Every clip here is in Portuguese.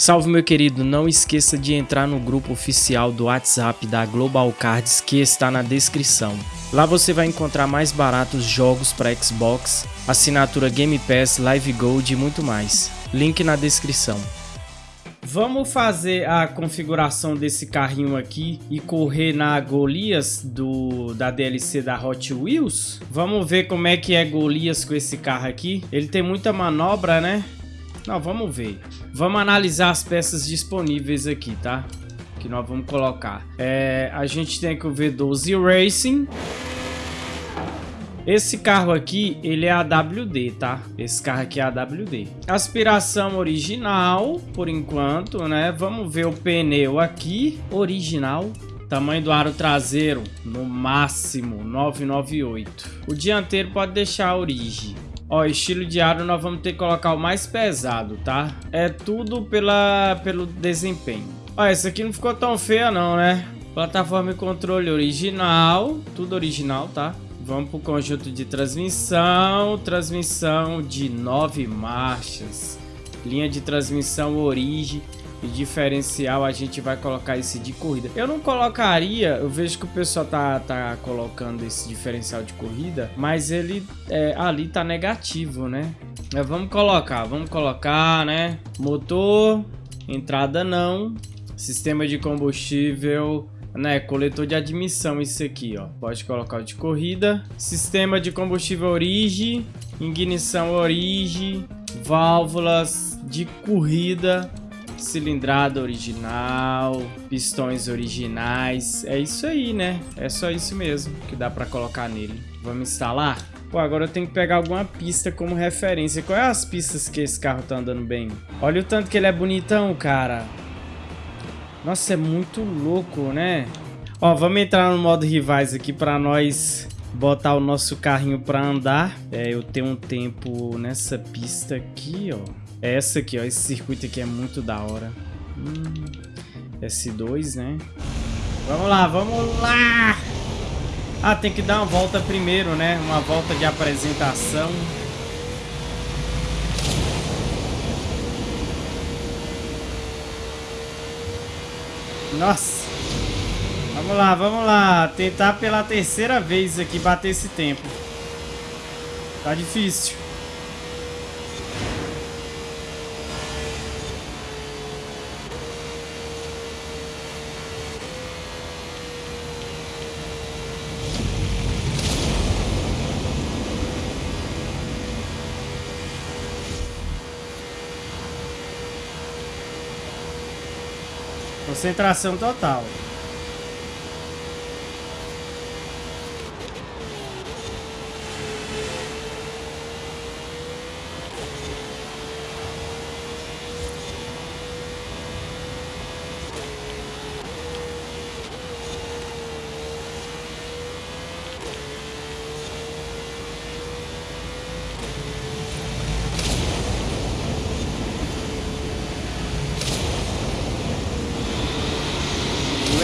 Salve meu querido, não esqueça de entrar no grupo oficial do WhatsApp da Global Cards que está na descrição. Lá você vai encontrar mais baratos jogos para Xbox, assinatura Game Pass, Live Gold e muito mais. Link na descrição. Vamos fazer a configuração desse carrinho aqui e correr na Golias do, da DLC da Hot Wheels? Vamos ver como é que é Golias com esse carro aqui. Ele tem muita manobra, né? Não, vamos ver. Vamos analisar as peças disponíveis aqui, tá? Que nós vamos colocar. É, a gente tem que o V12 Racing. Esse carro aqui, ele é AWD, tá? Esse carro aqui é AWD. Aspiração original, por enquanto, né? Vamos ver o pneu aqui. Original. Tamanho do aro traseiro, no máximo, 998. O dianteiro pode deixar a origem. Ó, estilo de aro nós vamos ter que colocar o mais pesado, tá? É tudo pela, pelo desempenho. Ó, essa aqui não ficou tão feia não, né? Plataforma e controle original, tudo original, tá? Vamos pro conjunto de transmissão, transmissão de nove marchas. Linha de transmissão origem e diferencial a gente vai colocar esse de corrida. Eu não colocaria, eu vejo que o pessoal tá, tá colocando esse diferencial de corrida, mas ele é, ali tá negativo, né? Mas vamos colocar, vamos colocar, né? Motor, entrada não, sistema de combustível, né, coletor de admissão isso aqui, ó. Pode colocar o de corrida, sistema de combustível origem, ignição origem, válvulas de corrida, cilindrada original, pistões originais. É isso aí, né? É só isso mesmo que dá pra colocar nele. Vamos instalar? Pô, agora eu tenho que pegar alguma pista como referência. Qual é as pistas que esse carro tá andando bem? Olha o tanto que ele é bonitão, cara. Nossa, é muito louco, né? Ó, vamos entrar no modo rivais aqui pra nós botar o nosso carrinho pra andar. É, eu tenho um tempo nessa pista aqui, ó. É essa aqui, ó. Esse circuito aqui é muito da hora. Hum, S2, né? Vamos lá, vamos lá! Ah, tem que dar uma volta primeiro, né? Uma volta de apresentação. Nossa! Vamos lá, vamos lá. Tentar pela terceira vez aqui bater esse tempo. Tá difícil. Concentração total.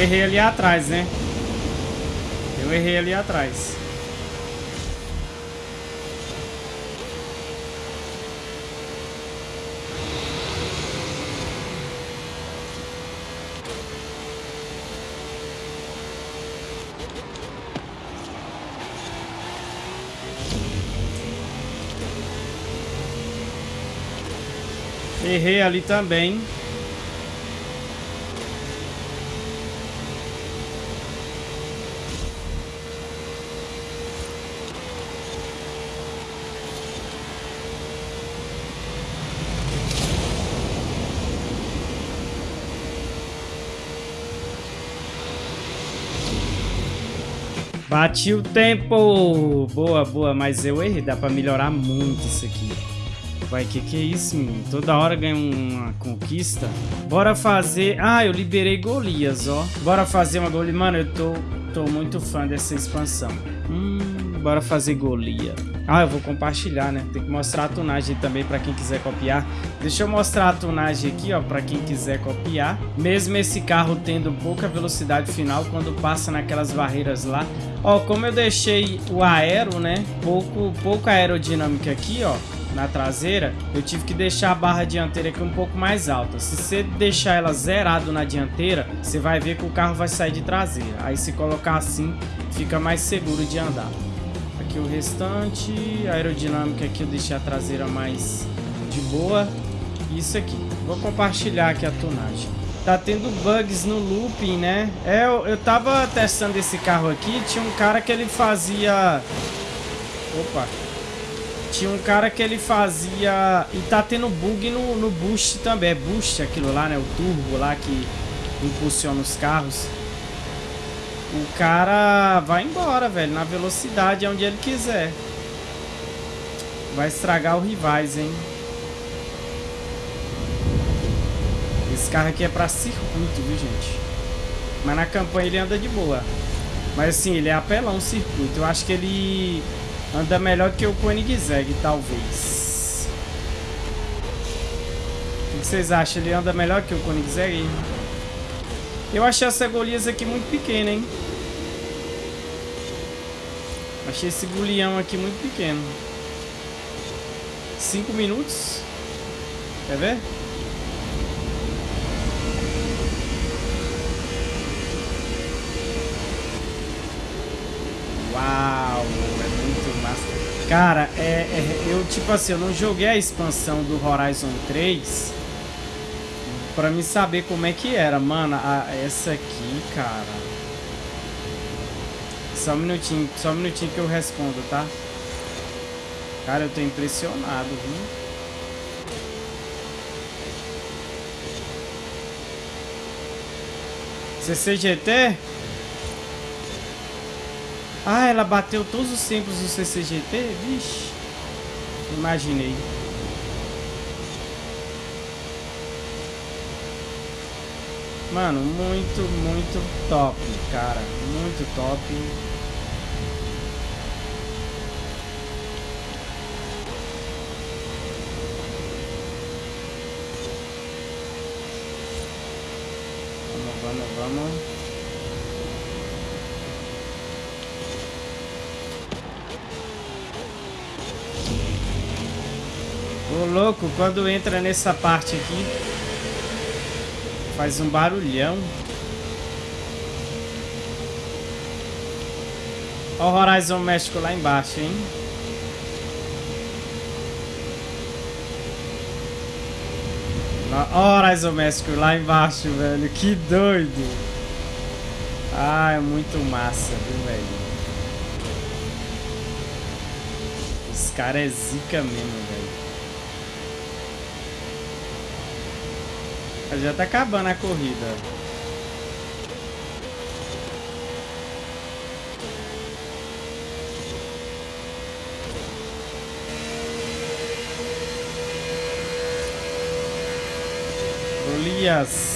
Errei ali atrás, né? Eu errei ali atrás. Errei ali também. Bati o tempo! Boa, boa, mas eu errei, dá pra melhorar muito isso aqui. Vai, que que é isso, menino? Toda hora ganha uma conquista. Bora fazer... Ah, eu liberei Golias, ó. Bora fazer uma Golias. Mano, eu tô, tô muito fã dessa expansão. Hum, bora fazer Golias. Ah, eu vou compartilhar, né? Tem que mostrar a tunagem também para quem quiser copiar. Deixa eu mostrar a tunagem aqui, ó, para quem quiser copiar. Mesmo esse carro tendo pouca velocidade final, quando passa naquelas barreiras lá. Ó, como eu deixei o aero, né? Pouco, pouco aerodinâmica aqui, ó. na traseira, eu tive que deixar a barra dianteira aqui um pouco mais alta. Se você deixar ela zerado na dianteira, você vai ver que o carro vai sair de traseira. Aí se colocar assim, fica mais seguro de andar. Aqui o restante, a aerodinâmica aqui eu deixei a traseira mais de boa. Isso aqui. Vou compartilhar aqui a tonagem. Tá tendo bugs no looping, né? É, eu, eu tava testando esse carro aqui, tinha um cara que ele fazia... Opa! Tinha um cara que ele fazia... E tá tendo bug no, no boost também. É boost aquilo lá, né? O turbo lá que impulsiona os carros. O cara vai embora, velho. Na velocidade, onde ele quiser. Vai estragar o rivais, hein? Esse carro aqui é pra circuito, viu, gente? Mas na campanha ele anda de boa. Mas assim, ele é apelão circuito. Eu acho que ele anda melhor que o Koenigsegg, talvez. O que vocês acham? Ele anda melhor que o Koenigsegg? Eu achei essa Golias aqui muito pequena, hein? Achei esse golião aqui muito pequeno. Cinco minutos. Quer ver? Uau, é muito massa. Cara, é, é, eu tipo assim, eu não joguei a expansão do Horizon 3 pra me saber como é que era. Mano, a, essa aqui, cara. Só um minutinho, só um minutinho que eu respondo, tá? Cara, eu tô impressionado, viu? CCGT? Ah, ela bateu todos os tempos do CCGT? Vixe. Imaginei. Mano, muito, muito top, cara. Muito top. Vamos, vamos, vamos. Ô louco, quando entra nessa parte aqui, faz um barulhão. Olha o Horizon México lá embaixo, hein? Olha o Horizon México lá embaixo, velho. Que doido. Ah, é muito massa, viu, velho? Os caras é zica mesmo, velho. Já tá acabando a corrida. Golias.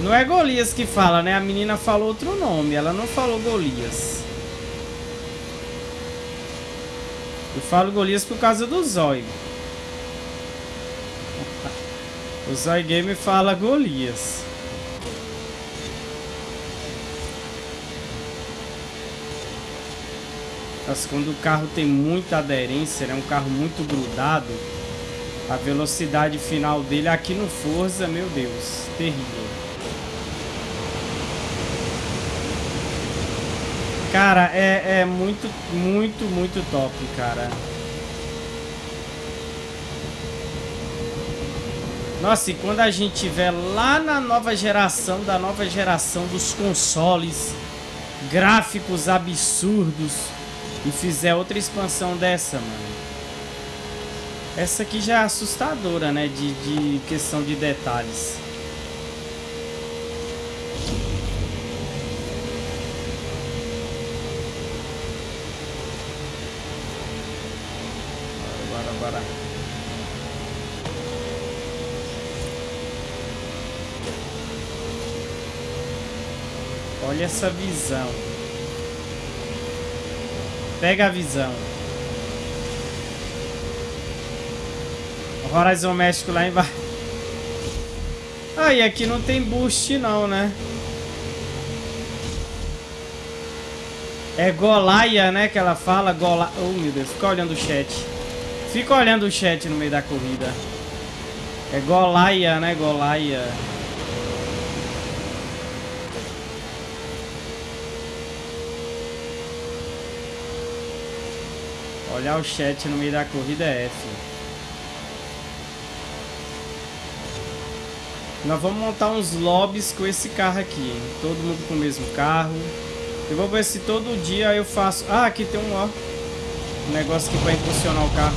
Não é Golias que fala, né? A menina falou outro nome. Ela não falou Golias. Eu falo Golias por causa do Zóio. O Zóio Game fala Golias. Mas quando o carro tem muita aderência, é né? um carro muito grudado, a velocidade final dele aqui no Forza, meu Deus, terrível. Cara, é, é muito, muito, muito top, cara. Nossa, e quando a gente tiver lá na nova geração, da nova geração dos consoles, gráficos absurdos, e fizer outra expansão dessa, mano. Essa aqui já é assustadora, né, de, de questão de detalhes. Olha essa visão. Pega a visão. O Horizon México lá embaixo. Ah, e aqui não tem boost não, né? É Golaia, né? Que ela fala. Gola... Oh, meu Deus. Fica olhando o chat. Fica olhando o chat no meio da corrida. É Golaia, né? Golaia. Olhar o chat no meio da corrida é F. Nós vamos montar uns lobbies com esse carro aqui? Todo mundo com o mesmo carro. Eu vou ver se todo dia eu faço... Ah, aqui tem um, ó. Um negócio aqui para impulsionar o carro.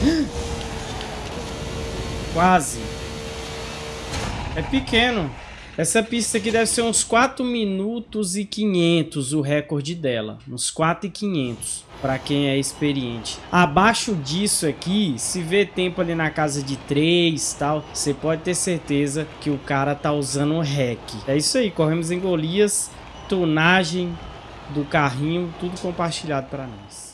Quase. É pequeno. Essa pista aqui deve ser uns 4 minutos e 500 o recorde dela. Uns 4 e 500 para quem é experiente. Abaixo disso aqui, se vê tempo ali na casa de 3 tal, você pode ter certeza que o cara tá usando o REC. É isso aí, corremos em Golias, tunagem do carrinho, tudo compartilhado para nós.